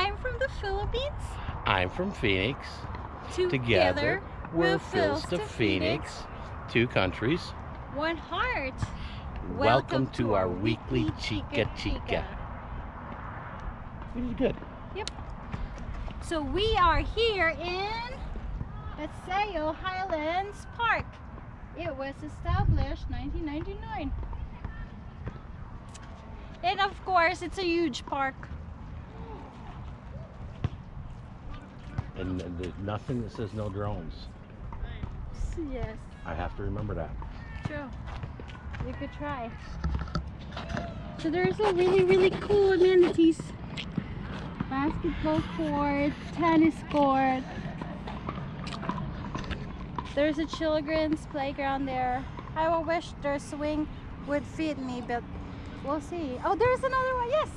I'm from the Philippines. I'm from Phoenix. Together, Together, we're Phils to Phoenix. Two countries. One heart. Welcome, to our weekly Chica Chica. Which is good. Yep. So we are here in Paseo Highlands Park. It was established 1999. And of course, it's a huge park. And there's nothing that says no drones. Yes, I have to remember that. true. You could try. So there's a really, really cool amenities. Basketball court, tennis court. There's a children's playground there. I will wish their swing would fit me, but we'll see. Oh, there's another one. Yes,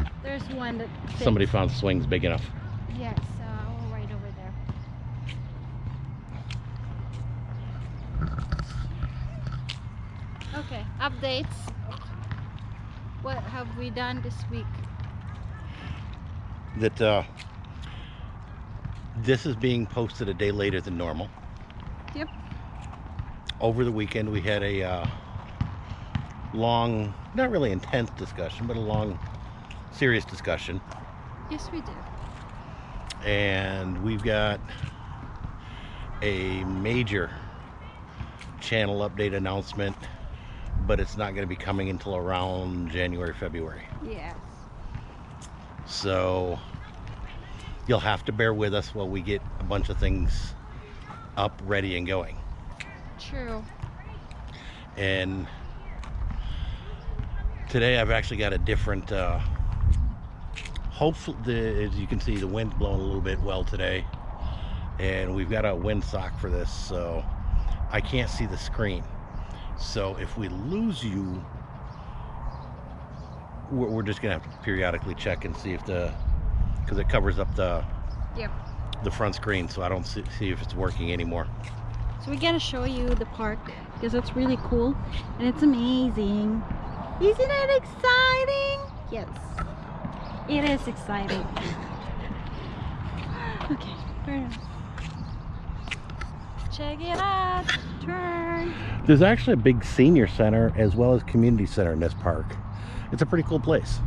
there's one that fits. Somebody found swings big enough. Yes, uh, oh, right over there. Okay, updates. What have we done this week? That uh, this is being posted a day later than normal. Yep. Over the weekend, we had a uh, long, not really intense discussion, but a long, serious discussion. Yes, we did. and we've got a major channel update announcement but it's not going to be coming until around January February Yes. so you'll have to bear with us while we get a bunch of things up ready and going True. and today I've actually got a different uh, hopefully the, as you can see the wind's blowing a little bit well today and we've got a windsock for this so I can't see the screen so if we lose you we're, we're just gonna have to periodically check and see if the because it covers up the Yep. the front screen so I don't see, see if it's working anymore So we're gonna show you the park because it's really cool and it's amazing. Isn't it exciting? Yes. It is exciting. okay, turn. Check it out. Turn. There's actually a big senior center as well as community center in this park. It's a pretty cool place.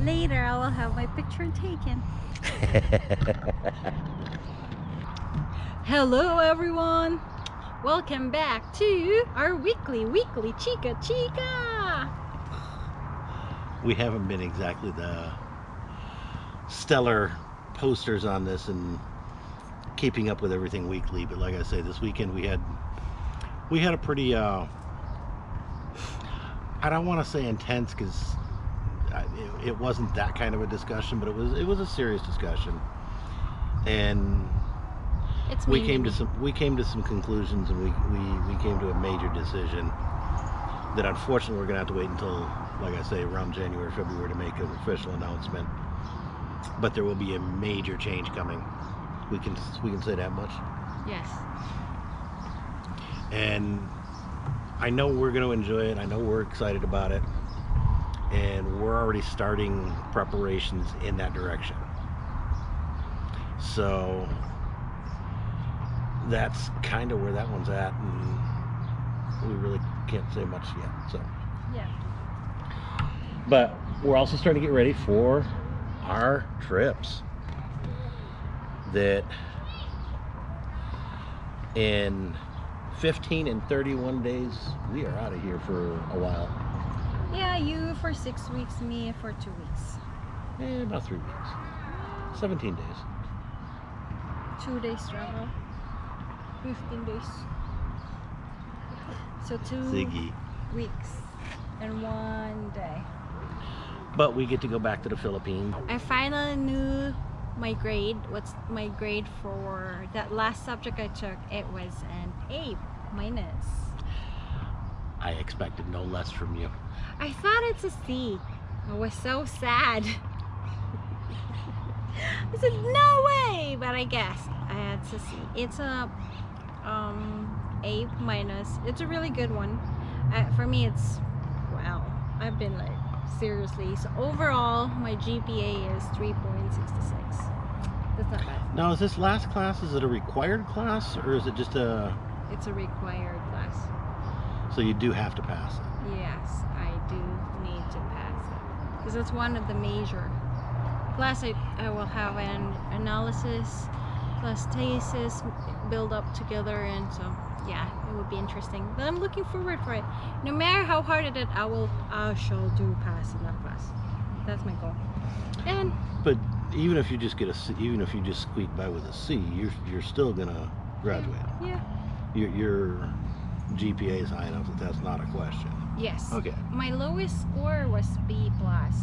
Later I will have my picture taken. Hello everyone. Welcome back to our weekly weekly Chica Chica. We haven't been exactly the stellar posters on this and keeping up with everything weekly, but like I say, this weekend we had we had a pretty uh I don't want to say intense because it, it wasn't that kind of a discussion, but it was it was a serious discussion, and It's we came to some we came to some conclusions and we, we, we came to a major decision that unfortunately we're gonna have to wait until like I say around January February to make an official announcement. But there will be a major change coming. We can we can say that much. Yes. and I know we're gonna enjoy it. I know we're excited about it. And we're already starting preparations in that direction. So that's kind of where that one's at and we really can't say much yet so Yeah. but we're also starting to get ready for our trips that in 15 and 31 days we are out of here for a while Yeah, you for six weeks, me for two weeks. eh, about three weeks 17 days Two days travel. Fifteen days. So two ziggy weeks and one day. but we get to go back to the philippines I finally knew my grade. What's my grade for that last subject I took? It was an A minus. i expected no less from you I thought it's a C. I was so sad. I said, no way! But I guess I had to see. It's a um, A minus. It's a really good one. Uh, for me, it's, wow. I've been like seriously. So overall, my GPA is 3.66. That's not bad. Now, is this last class, is it a required class or is it just a, It's a required class. so you do have to pass it? Yes, I do need to pass it because it's one of the major. Plus, I, I will have an analysis plus thesis build up together, and so yeah, it would be interesting. But I'm looking forward for it. No matter how hard it is, I will I shall do pass in that class. That's my goal. And But even if you just get a C, even if you just squeak by with a C, you're, you're still gonna graduate. yeah, Your, your GPA is high enough that that's not a question. yes. Okay. My lowest score was B plus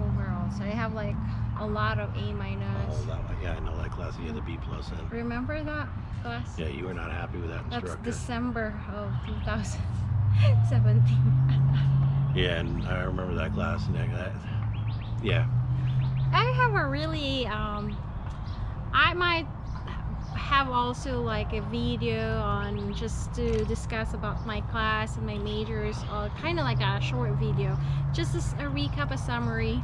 overall, so I have like a lot of A minus. Oh, that. Yeah, I know that class. You had the B plus in. Remember that class? Yeah, you were not happy with that instructor. That's. December of 2017. Yeah, and I remember that class. And that, yeah, I have a really, um, I might have also like a video on just to discuss about my class and my majors, or kind of like a short video, just a recap, a summary.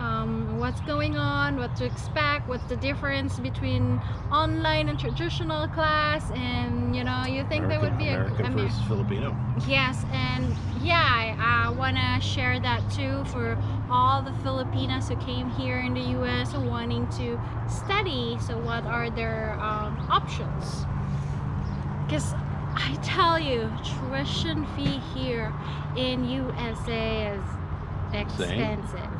Um, what's going on, what to expect, what's the difference between online and traditional class, and you know, you think that would be a, American I mean, versus Filipino. Yes, and yeah, I, I want to share that too for all the Filipinas who came here in the US wanting to study. So, what are their um, options? Because I tell you, tuition fee here in USA is expensive.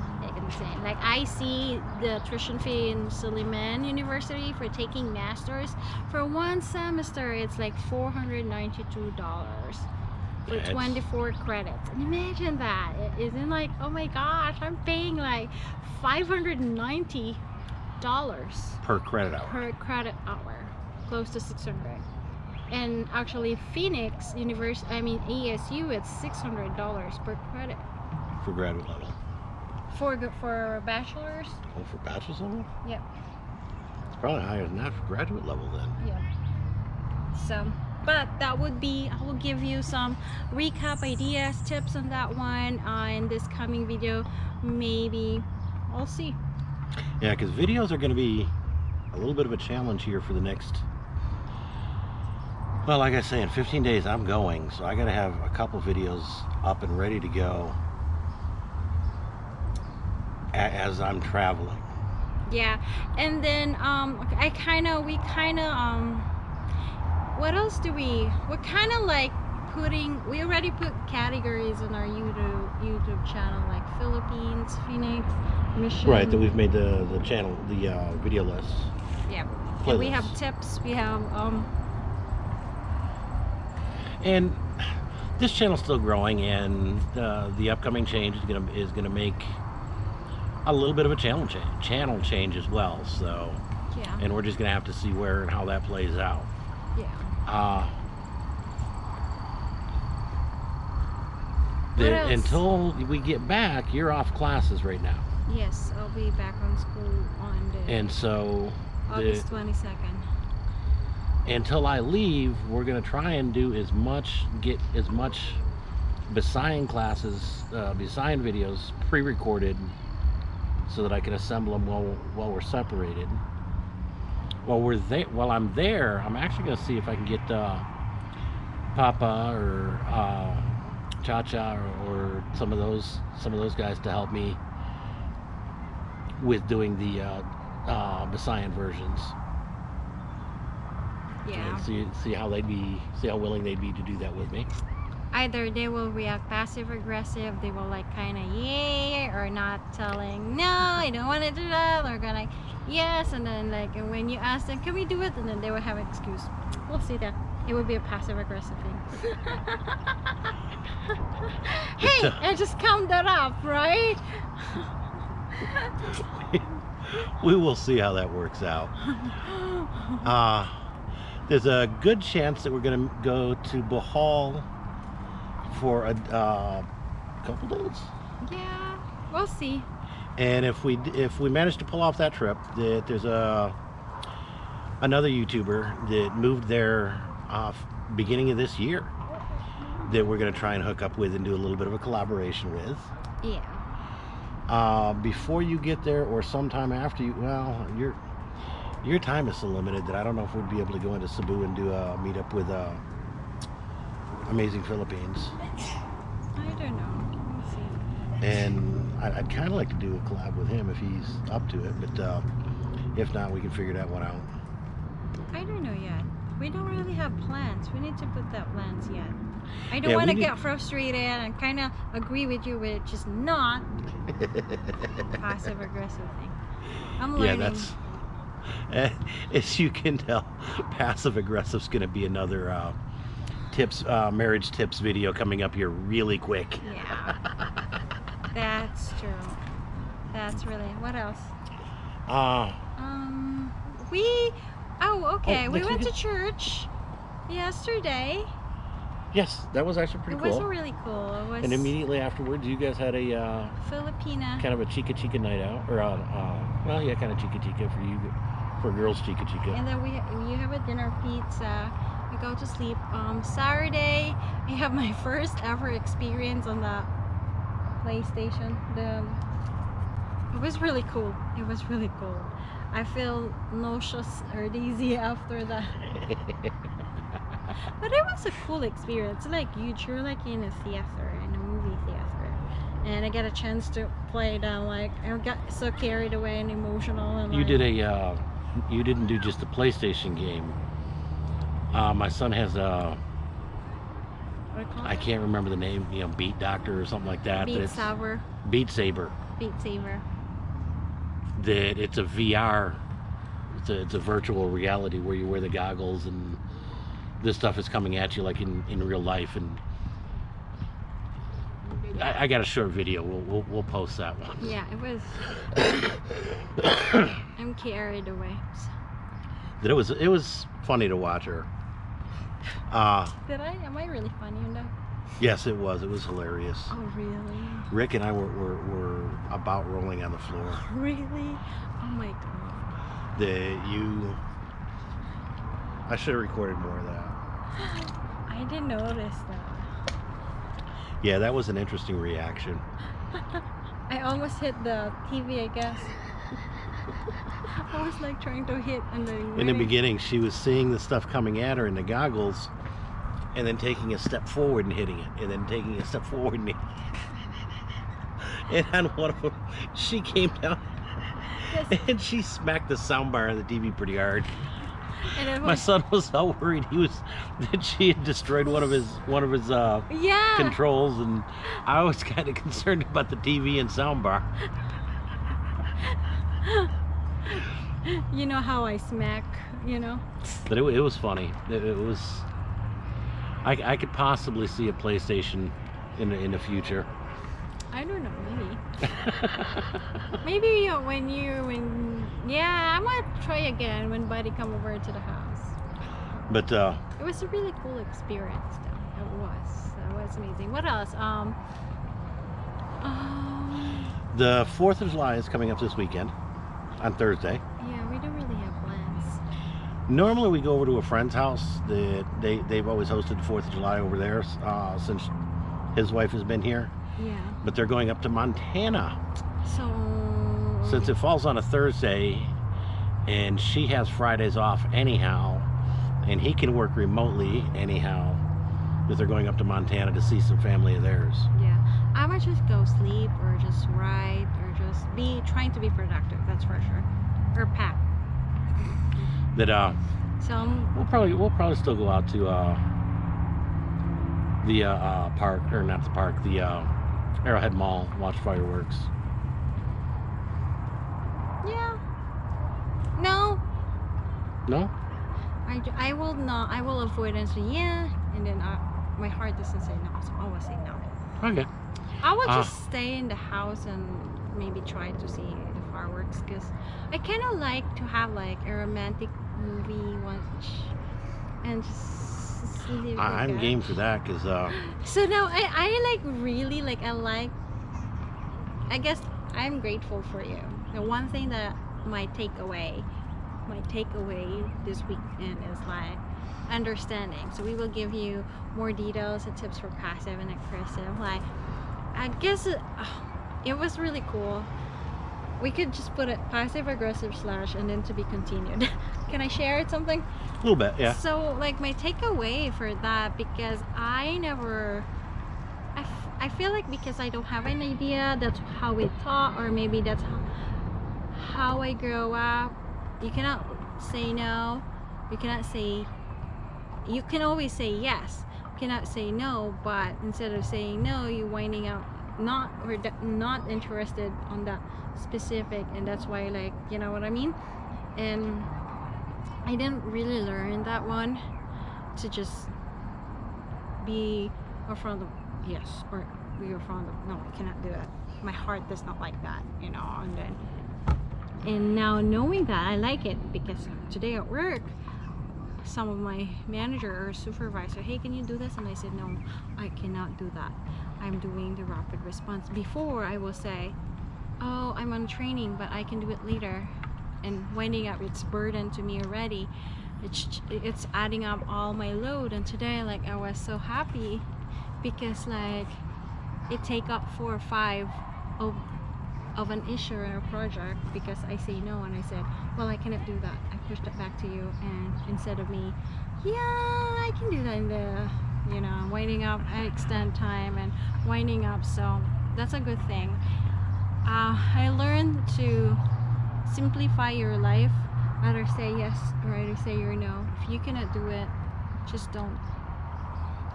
Like I see the tuition fee in Suleiman University for taking masters for one semester. It's like four hundred ninety-two dollars for Yeah, 24 credits. And imagine that. It isn't like, oh my gosh, I'm paying like 590 dollars per credit hour. per credit hour, close to 600. And actually, Phoenix University, I mean ASU, it's 600 dollars per credit for graduate level. For for bachelor's. Oh, for bachelor's level? Yep. It's probably higher than that for graduate level then. Yeah. So, but that would be, I will give you some recap ideas, tips on that one uh, in this coming video. Maybe, I'll see. Yeah, because videos are going to be a little bit of a challenge here for the next. Well, like I say, in 15 days I'm going, so I got to have a couple videos up and ready to go as I'm traveling. Yeah, and then um, I kind of, we kind of, um, what else do we? We're kind of like putting. We already put categories on our YouTube YouTube channel, like Philippines, Phoenix, Mission. Right, that we've made the the channel, the uh, video list. Yeah. And we have tips. We have um. And this channel's still growing, and uh, the upcoming change is gonna is gonna make a little bit of a channel change, channel change as well. So, Yeah. and we're just gonna have to see where and how that plays out. Yeah. Uh, the- until we get back, you're off classes right now, Yes, I'll be back on school on the and so August twenty second. until I leave, we're gonna try and do as much, get as much Bisayan classes, uh, Bisayan videos pre-recorded, so that I can assemble them while while we're separated. While we're there, while I'm there, I'm actually gonna see if I can get uh, Papa or uh, Cha Cha or, or some of those some of those guys to help me with doing the uh, uh, Bisayan versions Yeah. and see see how they'd be see how willing they'd be to do that with me. Either they will react passive aggressive, they will like kind of yay or not telling no, I don't want to do that, or gonna like yes, and then like and when you ask them, can we do it, and then they will have an excuse. We'll see that. It would be a passive aggressive thing. hey, I just count that up, right? we will see how that works out. Uh, there's a good chance that we're going to go to Bohol for a uh, couple days. yeah, we'll see. And if we if we manage to pull off that trip, that there's a another YouTuber that moved there uh, beginning of this year, that we're going to try and hook up with and do a little bit of a collaboration with. Yeah. Uh, before you get there, or sometime after you, well, your your time is so limited that I don't know if we'd be able to go into Cebu and do a meetup with uh, Amazing Philippines. I don't know. We'll see. And I'd, I'd kind of like to do a collab with him if he's up to it, but uh, if not, we can figure that one out. I don't know yet. We don't really have plans. We need to put that plans yet. I don't Yeah, want to get frustrated and kind of agree with you, which is not passive aggressive thing. I'm learning. yeah, that's. As you can tell, passive aggressive is going to be another uh, tips, uh, marriage tips video coming up here really quick. Yeah. That's true. That's really. What else? Uh, Um, we. Oh, okay. Oh, we went to church yesterday. yes, that was actually pretty cool. it was really cool. It was And immediately afterwards, you guys had a uh, Filipina. kind of a chica chica night out, or uh, uh, well, yeah, kind of chica chica for you, for girls chica chica. And then we you have a dinner pizza. We go to sleep. Um, Saturday, I have my first ever experience on the PlayStation. The it was really cool. It was really cool. I feel nauseous or dizzy after that, but it was a cool experience. Like you, you're like in a theater, in a movie theater, and I get a chance to play it. And like I got so carried away and emotional. And you like, did a, uh, you didn't do just a PlayStation game. Uh, my son has a, what do call I can't remember the name, you know, Beat Doctor or something like that. Beat but Saber. Beat Saber. Beat Saber. That it's a VR. It's a, it's a virtual reality where you wear the goggles and this stuff is coming at you like in, in real life. And I, I got a short video. We'll, we'll, we'll post that one. Yeah, it was. I'm carried away. That it was it was funny to watch her. Uh, Did I? Am I really funny that? yes, it was. It was hilarious. Oh, really? Rick and I were, were, were about rolling on the floor. Really? Oh my god. The you. I should have recorded more of that. I didn't notice that. Yeah, that was an interesting reaction. I almost hit the TV, I guess. Was like trying to hit and then. In the beginning, she was seeing the stuff coming at her in the goggles, and then taking a step forward and hitting it, and then taking a step forward and. And on one of them, she came down Yes, and she smacked the soundbar on the TV pretty hard. and My son was so worried he was that she had destroyed one of his one of his uh, yeah. controls, and I was kind of concerned about the TV and soundbar. You know how I smack, you know? But it, it was funny. It, it was. I, I could possibly see a PlayStation in the, in the future. I don't know, maybe. Maybe when you when yeah, I might try again when Buddy come over to the house. But uh, It was a really cool experience though. It was. It was amazing. What else? Um um the Fourth of July is coming up this weekend, on Thursday. yeah, we don't really have plans. Normally we go over to a friend's house. That they they've always hosted the Fourth of July over there uh, since his wife has been here. Yeah. But they're going up to Montana So since it falls on a Thursday, and she has Fridays off anyhow, and he can work remotely anyhow. Because they're going up to Montana to see some family of theirs. Yeah. I might just go sleep or just write or just be trying to be productive, that's for sure. Or pack. That uh, So um, we'll probably we'll probably still go out to uh, the uh, uh, park or not the park, the uh, Arrowhead Mall, watch fireworks. yeah. No, No, i i will not. I will avoid say yeah, and then I, my heart doesn't say no, so I will say no. okay. I will Ah. just stay in the house and maybe try to see fireworks because I kind of like to have like a romantic movie watch and just sleep. Like I'm that. game for that because uh, So now I, I like really like I like I guess I'm grateful for you. The one thing that my takeaway my takeaway this weekend is like understanding. So we will give you more details and tips for passive and aggressive. Like, I guess it, it was really cool. We could just put it passive aggressive slash and then to be continued. Can I share something? A little bit, yeah. So like my takeaway for that because I never I, f- I feel like because I don't have an idea that's how we taught or maybe that's how, how I grow up you cannot say no you cannot say you can always say yes you cannot say no but instead of saying no you're winding up not or not interested on that specific and that's why like you know what I mean? And I didn't really learn that one to just be a front of yes or be a front of no I cannot do that. My heart does not like that you know and then and now knowing that I like it because today at work some of my manager or supervisor hey can you do this? And I said no I cannot do that I'm doing the rapid response. Before I will say oh I'm on training but I can do it later. And winding up it's burden to me already. It's it's adding up all my load. And today like I was so happy because like it take up four or five of of an issue or a project because I say no and I said well I cannot do that. I pushed it back to you and instead of me yeah I can do that in the you know winding up I extend time and winding up so that's a good thing. Uh, I learned to simplify your life. Either say yes or either say your no. If you cannot do it just don't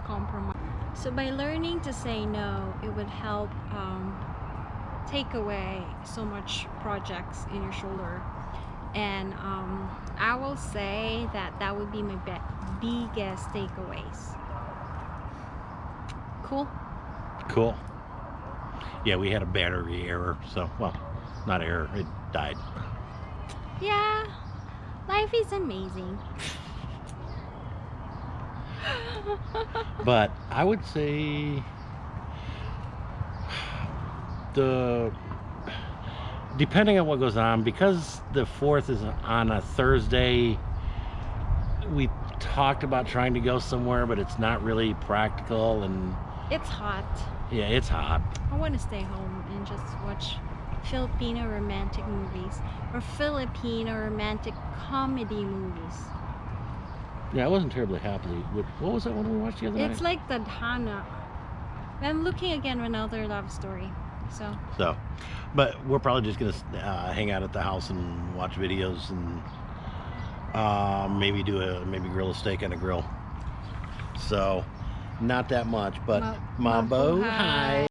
compromise. So by learning to say no it would help um, take away so much projects in your shoulder. And um, I will say that that would be my biggest takeaways cool Cool. Yeah, we had a battery error, so, well, not error, it died. yeah life is amazing But I would say the depending on what goes on, because the fourth is on a Thursday, we talked about trying to go somewhere, but it's not really practical and it's hot yeah, it's hot. I want to stay home and just watch Filipino romantic movies or Filipino romantic comedy movies. Yeah, I wasn't terribly happy with what was that one we watched the other It's night? like the Hana. I'm looking again for another love story. So So, but we're probably just gonna uh, hang out at the house and watch videos and uh, maybe do a maybe grill a steak on a grill. So, not that much, but Ma- Mambo, hi.